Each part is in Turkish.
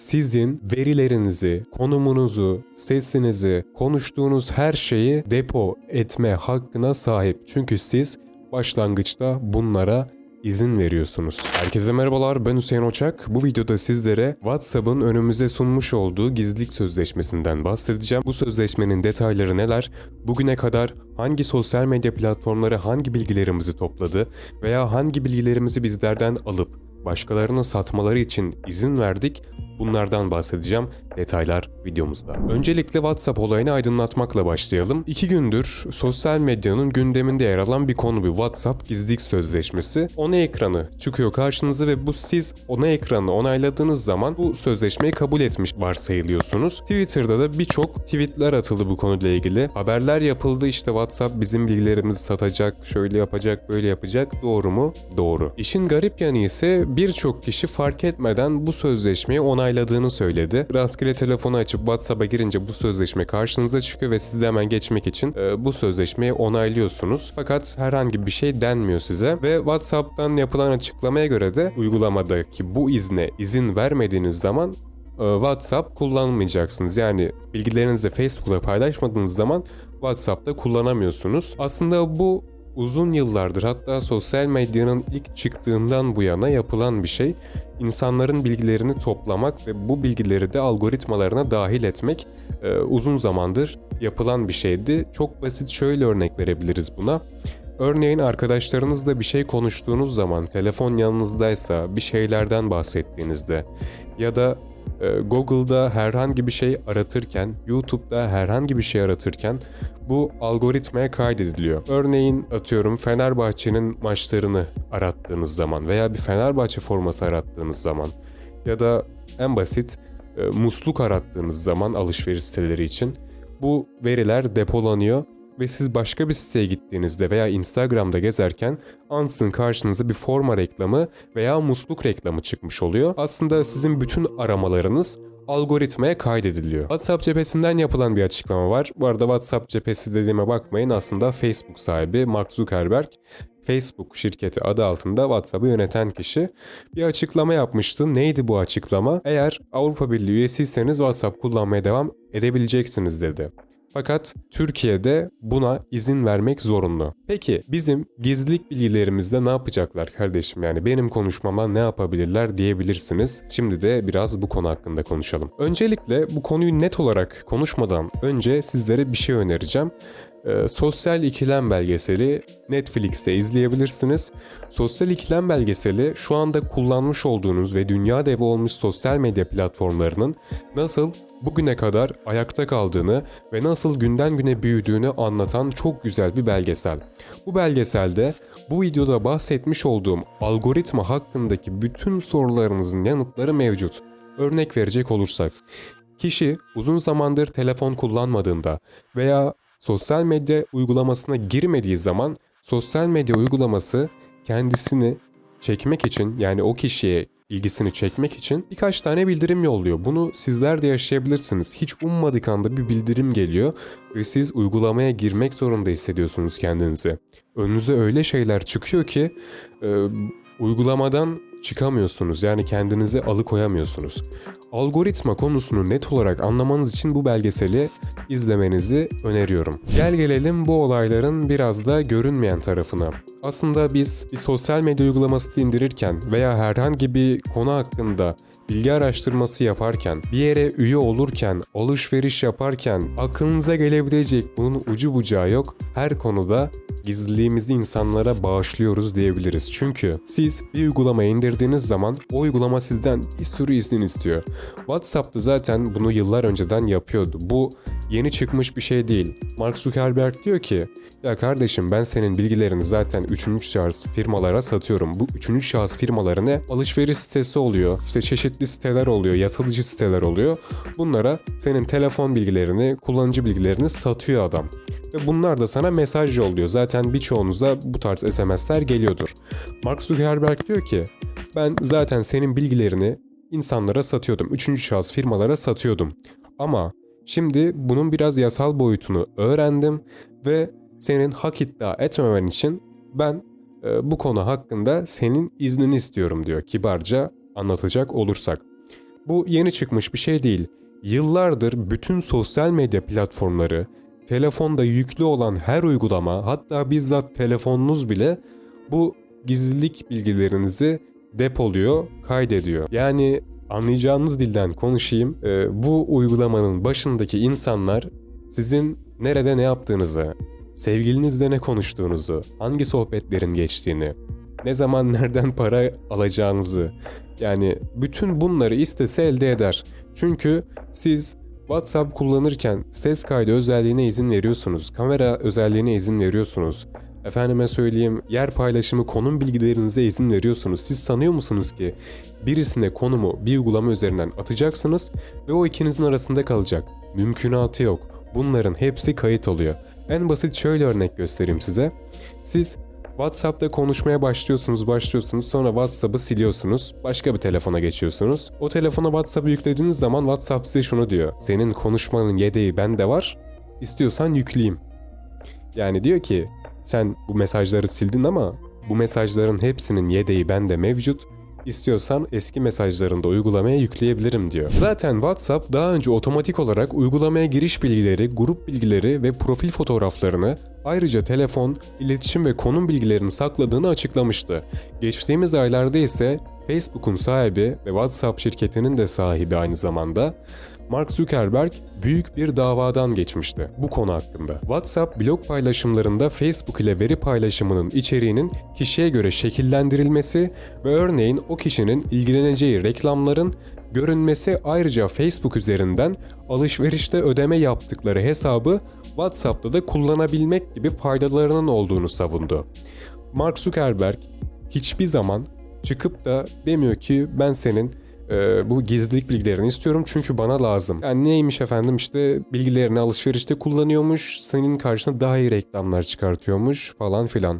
sizin verilerinizi, konumunuzu, sesinizi, konuştuğunuz her şeyi depo etme hakkına sahip. Çünkü siz başlangıçta bunlara izin veriyorsunuz. Herkese merhabalar ben Hüseyin Oçak. Bu videoda sizlere WhatsApp'ın önümüze sunmuş olduğu gizlilik sözleşmesinden bahsedeceğim. Bu sözleşmenin detayları neler? Bugüne kadar hangi sosyal medya platformları hangi bilgilerimizi topladı veya hangi bilgilerimizi bizlerden alıp başkalarına satmaları için izin verdik? Bunlardan bahsedeceğim. Detaylar videomuzda. Öncelikle WhatsApp olayını aydınlatmakla başlayalım. İki gündür sosyal medyanın gündeminde yer alan bir konu bir WhatsApp gizlilik sözleşmesi. Ona ekranı çıkıyor karşınıza ve bu siz ona ekranı onayladığınız zaman bu sözleşmeyi kabul etmiş varsayılıyorsunuz. Twitter'da da birçok tweetler atıldı bu konuyla ilgili. Haberler yapıldı işte WhatsApp bizim bilgilerimizi satacak, şöyle yapacak, böyle yapacak. Doğru mu? Doğru. İşin garip yanı ise birçok kişi fark etmeden bu sözleşmeyi onayladığını söyledi. Rastgele telefonu açıp WhatsApp'a girince bu sözleşme karşınıza çıkıyor ve siz de hemen geçmek için e, bu sözleşmeyi onaylıyorsunuz. Fakat herhangi bir şey denmiyor size ve WhatsApp'tan yapılan açıklamaya göre de uygulamadaki bu izne izin vermediğiniz zaman e, WhatsApp kullanmayacaksınız. Yani bilgilerinizi Facebook'ta paylaşmadığınız zaman WhatsApp'ta kullanamıyorsunuz. Aslında bu uzun yıllardır hatta sosyal medyanın ilk çıktığından bu yana yapılan bir şey. İnsanların bilgilerini toplamak ve bu bilgileri de algoritmalarına dahil etmek e, uzun zamandır yapılan bir şeydi. Çok basit şöyle örnek verebiliriz buna. Örneğin arkadaşlarınızla bir şey konuştuğunuz zaman telefon yanınızdaysa bir şeylerden bahsettiğinizde ya da Google'da herhangi bir şey aratırken, YouTube'da herhangi bir şey aratırken bu algoritmaya kaydediliyor. Örneğin atıyorum Fenerbahçe'nin maçlarını arattığınız zaman veya bir Fenerbahçe forması arattığınız zaman ya da en basit e, musluk arattığınız zaman alışveriş siteleri için bu veriler depolanıyor ve siz başka bir siteye gittiğinizde veya Instagram'da gezerken ansın karşınıza bir forma reklamı veya musluk reklamı çıkmış oluyor. Aslında sizin bütün aramalarınız algoritmaya kaydediliyor. WhatsApp cephesinden yapılan bir açıklama var. Bu arada WhatsApp cephesi dediğime bakmayın aslında Facebook sahibi Mark Zuckerberg Facebook şirketi adı altında WhatsApp'ı yöneten kişi bir açıklama yapmıştı. Neydi bu açıklama? Eğer Avrupa Birliği üyesiyseniz WhatsApp kullanmaya devam edebileceksiniz dedi. Fakat Türkiye'de buna izin vermek zorunlu. Peki bizim gizlilik bilgilerimizde ne yapacaklar kardeşim? Yani benim konuşmama ne yapabilirler diyebilirsiniz. Şimdi de biraz bu konu hakkında konuşalım. Öncelikle bu konuyu net olarak konuşmadan önce sizlere bir şey önereceğim. Ee, Sosyal İkilem belgeseli Netflix'te izleyebilirsiniz. Sosyal İkilem belgeseli şu anda kullanmış olduğunuz ve dünya devi olmuş sosyal medya platformlarının nasıl bugüne kadar ayakta kaldığını ve nasıl günden güne büyüdüğünü anlatan çok güzel bir belgesel. Bu belgeselde bu videoda bahsetmiş olduğum algoritma hakkındaki bütün sorularınızın yanıtları mevcut. Örnek verecek olursak, kişi uzun zamandır telefon kullanmadığında veya sosyal medya uygulamasına girmediği zaman sosyal medya uygulaması kendisini çekmek için yani o kişiye ilgisini çekmek için birkaç tane bildirim yolluyor. Bunu sizler de yaşayabilirsiniz. Hiç ummadık anda bir bildirim geliyor ve siz uygulamaya girmek zorunda hissediyorsunuz kendinizi. Önünüze öyle şeyler çıkıyor ki e, uygulamadan çıkamıyorsunuz. Yani kendinizi alıkoyamıyorsunuz. Algoritma konusunu net olarak anlamanız için bu belgeseli izlemenizi öneriyorum. Gel gelelim bu olayların biraz da görünmeyen tarafına. Aslında biz bir sosyal medya uygulaması indirirken veya herhangi bir konu hakkında bilgi araştırması yaparken, bir yere üye olurken, alışveriş yaparken aklınıza gelebilecek bunun ucu bucağı yok. Her konuda gizliliğimizi insanlara bağışlıyoruz diyebiliriz. Çünkü siz bir uygulama indirdiğiniz zaman o uygulama sizden bir sürü izin istiyor. WhatsApp'ta zaten bunu yıllar önceden yapıyordu. Bu yeni çıkmış bir şey değil. Mark Zuckerberg diyor ki ya kardeşim ben senin bilgilerini zaten 3. şahıs firmalara satıyorum. Bu 3. şahıs firmaları ne? Alışveriş sitesi oluyor. İşte çeşitli siteler oluyor. Yasalıcı siteler oluyor. Bunlara senin telefon bilgilerini, kullanıcı bilgilerini satıyor adam. Ve bunlar da sana mesaj yolluyor. Zaten birçoğunuza bu tarz SMS'ler geliyordur. Mark Zuckerberg diyor ki ben zaten senin bilgilerini insanlara satıyordum. Üçüncü şahıs firmalara satıyordum. Ama şimdi bunun biraz yasal boyutunu öğrendim ve senin hak iddia etmemen için ben e, bu konu hakkında senin iznini istiyorum diyor kibarca anlatacak olursak. Bu yeni çıkmış bir şey değil. Yıllardır bütün sosyal medya platformları, telefonda yüklü olan her uygulama, hatta bizzat telefonunuz bile bu gizlilik bilgilerinizi depoluyor, kaydediyor. Yani anlayacağınız dilden konuşayım. Ee, bu uygulamanın başındaki insanlar sizin nerede ne yaptığınızı, sevgilinizle ne konuştuğunuzu, hangi sohbetlerin geçtiğini, ne zaman nereden para alacağınızı, yani bütün bunları istese elde eder. Çünkü siz WhatsApp kullanırken ses kaydı özelliğine izin veriyorsunuz, kamera özelliğine izin veriyorsunuz. Efendime söyleyeyim yer paylaşımı konum bilgilerinize izin veriyorsunuz. Siz sanıyor musunuz ki birisine konumu bir uygulama üzerinden atacaksınız ve o ikinizin arasında kalacak? Mümkünatı yok. Bunların hepsi kayıt oluyor. En basit şöyle örnek göstereyim size. Siz WhatsApp'ta konuşmaya başlıyorsunuz, başlıyorsunuz. Sonra WhatsApp'ı siliyorsunuz. Başka bir telefona geçiyorsunuz. O telefona WhatsApp'ı yüklediğiniz zaman WhatsApp size şunu diyor. Senin konuşmanın yedeği bende var. İstiyorsan yükleyeyim. Yani diyor ki sen bu mesajları sildin ama bu mesajların hepsinin yedeği bende mevcut. İstiyorsan eski mesajlarını da uygulamaya yükleyebilirim diyor. Zaten WhatsApp daha önce otomatik olarak uygulamaya giriş bilgileri, grup bilgileri ve profil fotoğraflarını ayrıca telefon, iletişim ve konum bilgilerini sakladığını açıklamıştı. Geçtiğimiz aylarda ise Facebook'un sahibi ve WhatsApp şirketinin de sahibi aynı zamanda Mark Zuckerberg büyük bir davadan geçmişti bu konu hakkında. WhatsApp blog paylaşımlarında Facebook ile veri paylaşımının içeriğinin kişiye göre şekillendirilmesi ve örneğin o kişinin ilgileneceği reklamların görünmesi ayrıca Facebook üzerinden alışverişte ödeme yaptıkları hesabı WhatsApp'ta da kullanabilmek gibi faydalarının olduğunu savundu. Mark Zuckerberg hiçbir zaman çıkıp da demiyor ki ben senin e, bu gizlilik bilgilerini istiyorum çünkü bana lazım. Yani neymiş efendim işte bilgilerini alışverişte kullanıyormuş, senin karşına daha iyi reklamlar çıkartıyormuş falan filan.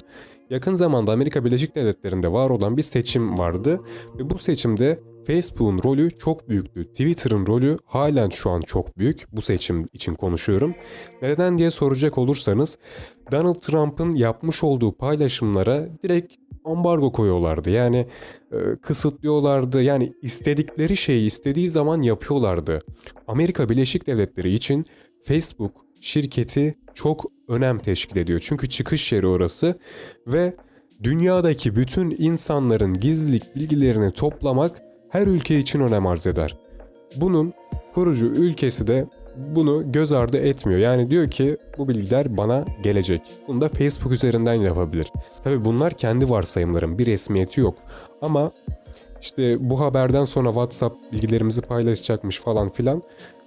Yakın zamanda Amerika Birleşik Devletleri'nde var olan bir seçim vardı ve bu seçimde Facebook'un rolü çok büyüktü. Twitter'ın rolü halen şu an çok büyük. Bu seçim için konuşuyorum. Neden diye soracak olursanız Donald Trump'ın yapmış olduğu paylaşımlara direkt ambargo koyuyorlardı. Yani e, kısıtlıyorlardı. Yani istedikleri şeyi istediği zaman yapıyorlardı. Amerika Birleşik Devletleri için Facebook şirketi çok önem teşkil ediyor. Çünkü çıkış yeri orası ve dünyadaki bütün insanların gizlilik bilgilerini toplamak her ülke için önem arz eder. Bunun kurucu ülkesi de bunu göz ardı etmiyor. Yani diyor ki bu bilgiler bana gelecek. Bunu da Facebook üzerinden yapabilir. Tabi bunlar kendi varsayımlarım. Bir resmiyeti yok. Ama işte bu haberden sonra WhatsApp bilgilerimizi paylaşacakmış falan filan.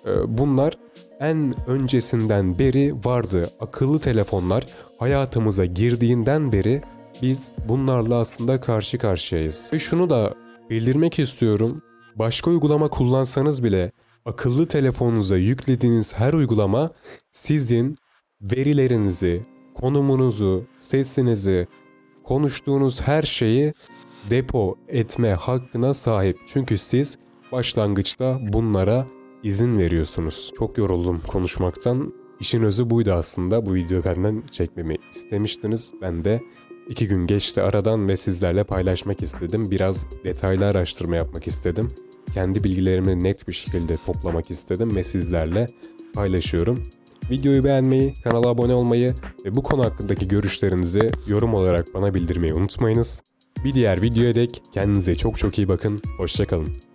Ee, bunlar en öncesinden beri vardı. Akıllı telefonlar hayatımıza girdiğinden beri biz bunlarla aslında karşı karşıyayız. Ve şunu da bildirmek istiyorum. Başka uygulama kullansanız bile akıllı telefonunuza yüklediğiniz her uygulama sizin verilerinizi, konumunuzu, sesinizi, konuştuğunuz her şeyi depo etme hakkına sahip. Çünkü siz başlangıçta bunlara izin veriyorsunuz. Çok yoruldum konuşmaktan. İşin özü buydu aslında. Bu videoyu benden çekmemi istemiştiniz. Ben de iki gün geçti aradan ve sizlerle paylaşmak istedim. Biraz detaylı araştırma yapmak istedim kendi bilgilerimi net bir şekilde toplamak istedim ve sizlerle paylaşıyorum. Videoyu beğenmeyi, kanala abone olmayı ve bu konu hakkındaki görüşlerinizi yorum olarak bana bildirmeyi unutmayınız. Bir diğer videoya dek kendinize çok çok iyi bakın. Hoşçakalın.